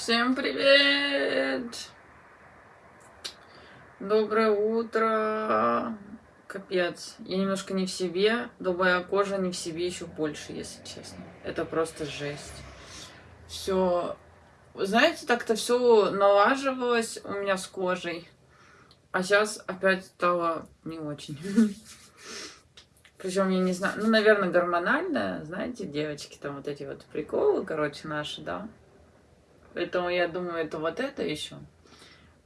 Всем привет! Доброе утро! Капец, я немножко не в себе, добрая кожа не в себе еще больше, если честно. Это просто жесть. Все, знаете, так-то все налаживалось у меня с кожей, а сейчас опять стало не очень. Причем я не знаю, ну, наверное, гормональная, знаете, девочки, там вот эти вот приколы, короче, наши, да. Поэтому я думаю, это вот это еще.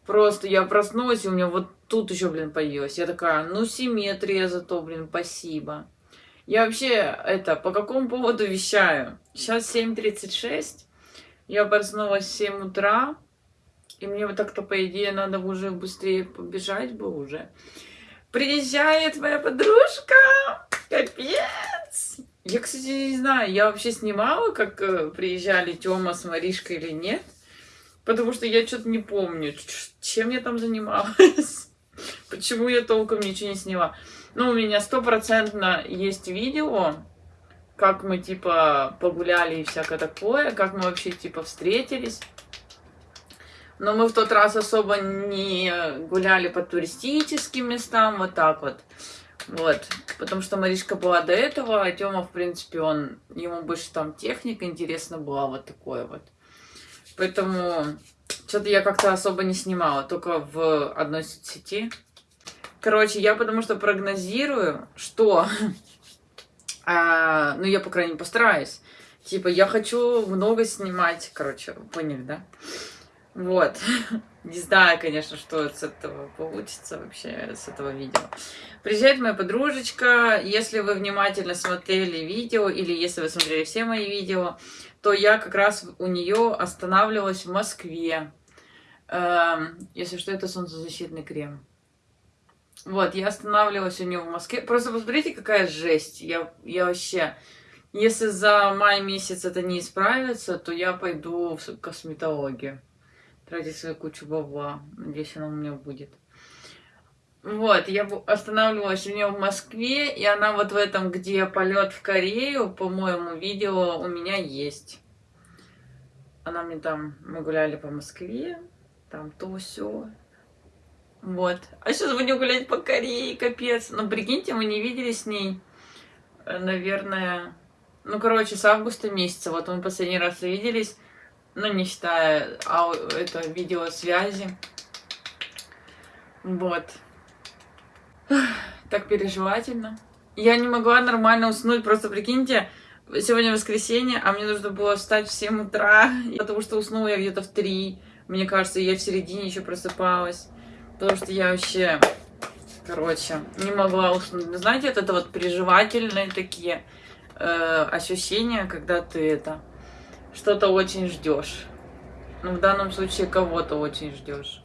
Просто я проснулась, и у меня вот тут еще, блин, появилась. Я такая, ну, симметрия зато, блин, спасибо. Я вообще, это, по какому поводу вещаю? Сейчас 7.36, я проснулась в 7 утра, и мне вот так-то, по идее, надо уже быстрее побежать бы уже. Приезжает моя подружка, капец! Я, кстати, не знаю, я вообще снимала, как э, приезжали Тёма с Маришкой или нет. Потому что я что-то не помню, чем я там занималась. Почему я толком ничего не сняла. Ну, у меня стопроцентно есть видео, как мы, типа, погуляли и всякое такое, как мы вообще, типа, встретились. Но мы в тот раз особо не гуляли по туристическим местам, вот так вот. Вот, потому что Маришка была до этого, а Тёма, в принципе, он, ему больше там техника интересна была, вот такое вот. Поэтому что-то я как-то особо не снимала, только в одной сети. Короче, я потому что прогнозирую, что, а, ну я, по крайней мере, постараюсь. Типа, я хочу много снимать, короче, поняли, да? Вот. Не знаю, конечно, что с этого получится вообще, с этого видео. Приезжает моя подружечка. Если вы внимательно смотрели видео, или если вы смотрели все мои видео, то я как раз у нее останавливалась в Москве. Эм, если что, это солнцезащитный крем. Вот, я останавливалась у нее в Москве. Просто посмотрите, какая жесть. Я, я вообще... Если за май месяц это не исправится, то я пойду в косметологию тратить свою кучу бабла. Надеюсь, она у меня будет. Вот, я останавливалась у нее в Москве, и она вот в этом, где полет в Корею, по-моему, видео у меня есть. Она мне там, мы гуляли по Москве, там то все. Вот. А сейчас будем гулять по Корее, капец. Ну, прикиньте, мы не виделись с ней, э, наверное, ну, короче, с августа месяца. Вот мы последний раз виделись ну, не считая ау это видеосвязи. Вот. Так переживательно. Я не могла нормально уснуть, просто прикиньте, сегодня воскресенье, а мне нужно было встать в 7 утра, потому что уснула я где-то в 3. Мне кажется, я в середине еще просыпалась. Потому что я вообще, короче, не могла уснуть. Знаете, вот это вот переживательные такие э, ощущения, когда ты это что-то очень ждешь. Ну, в данном случае кого-то очень ждешь.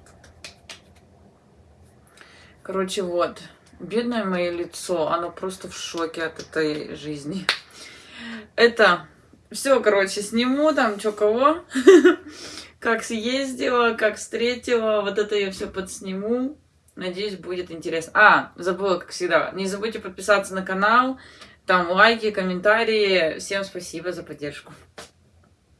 Короче, вот. Бедное мое лицо, оно просто в шоке от этой жизни. Это все, короче, сниму там, что кого. Как съездила, как встретила. Вот это я все подсниму. Надеюсь, будет интересно. А, забыла, как всегда. Не забудьте подписаться на канал. Там лайки, комментарии. Всем спасибо за поддержку.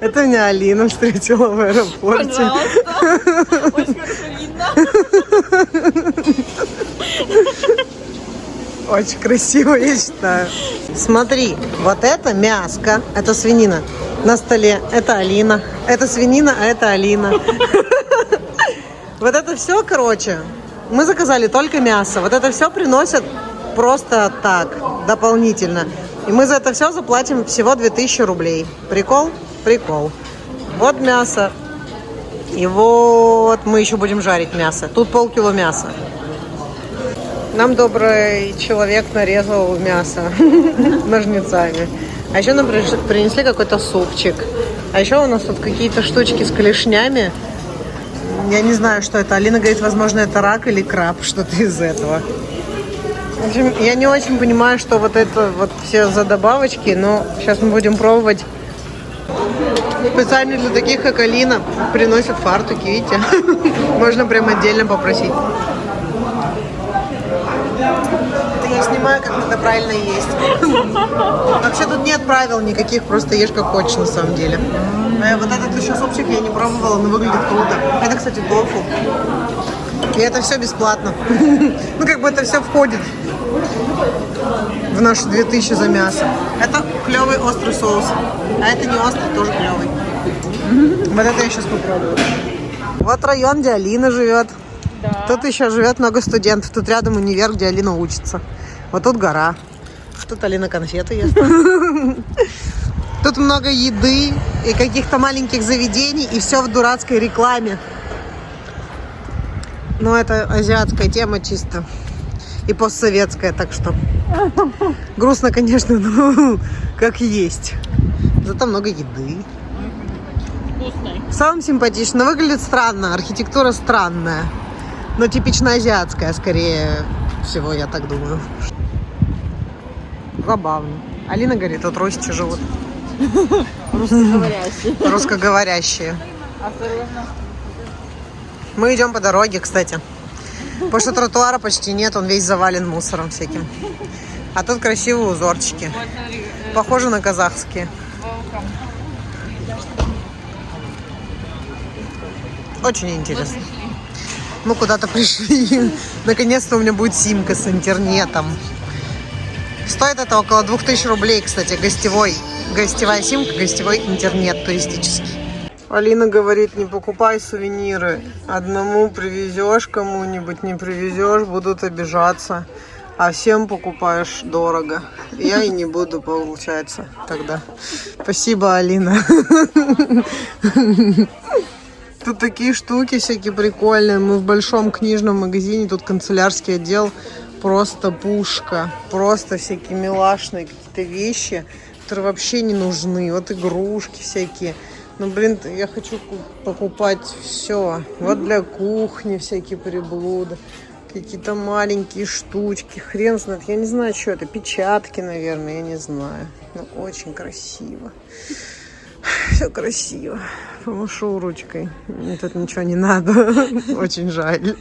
Это меня Алина встретила в аэропорте. Пожалуйста. Очень хорошо видно. Очень красиво, я считаю. Смотри, вот это мяско, это свинина на столе. Это Алина. Это свинина, а это Алина. Вот это все, короче, мы заказали только мясо. Вот это все приносят просто так, дополнительно. И мы за это все заплатим всего 2000 рублей. Прикол? Прикол. Вот мясо. И вот мы еще будем жарить мясо. Тут полкило мяса. Нам добрый человек нарезал мясо ножницами. А еще нам принесли какой-то супчик. А еще у нас тут какие-то штучки с клешнями. Я не знаю, что это. Алина говорит, возможно, это рак или краб, что-то из этого. В общем, я не очень понимаю, что вот это вот все за добавочки, но сейчас мы будем пробовать. Специально для таких, как Алина, приносят фартуки, видите? Можно прям отдельно попросить. Это я снимаю, как надо правильно есть. Вообще тут нет правил никаких, просто ешь как хочешь на самом деле. Э, Вот этот еще супчик я не пробовала, но выглядит круто. Это, кстати, тофу. И это все бесплатно. Ну, как бы это все входит в наши 2000 за мясо. Это клевый острый соус. А это не острый, тоже клевый. Вот это я сейчас попробую. Вот район, где Алина живет. Да. Тут еще живет много студентов. Тут рядом универ, где Алина учится. Вот тут гора. Тут Алина конфеты ест. Тут много еды и каких-то маленьких заведений, и все в дурацкой рекламе. Но это азиатская тема чисто. И постсоветская, так что. Грустно, конечно, но как есть. Зато много еды. Вкусный. В целом симпатично. Выглядит странно, архитектура странная. Но типично азиатская, скорее всего, я так думаю. Забавно. Алина говорит, тут русичи живут. Русскоговорящий. Русскоговорящие. Осторожно. Мы идем по дороге, кстати. Потому что тротуара почти нет, он весь завален мусором всяким. А тут красивые узорчики. Похожи на казахские. Очень интересно. Мы куда-то пришли. Наконец-то у меня будет симка с интернетом. Стоит это около 2000 рублей, кстати, гостевой. Гостевая симка, гостевой интернет туристический. Алина говорит, не покупай сувениры. Одному привезешь кому-нибудь, не привезешь, будут обижаться. А всем покупаешь дорого. Я и не буду, получается, тогда. Спасибо, Алина. Тут такие штуки всякие прикольные. Мы в большом книжном магазине, тут канцелярский отдел. Просто пушка. Просто всякие милашные какие-то вещи, которые вообще не нужны. Вот игрушки всякие. Ну, блин, я хочу ку- покупать все. Вот для кухни всякие приблуды. Какие-то маленькие штучки. Хрен знает. Я не знаю, что это. Печатки, наверное, я не знаю. Ну, очень красиво. Все красиво. Помашу ручкой. Мне тут ничего не надо. Очень жаль.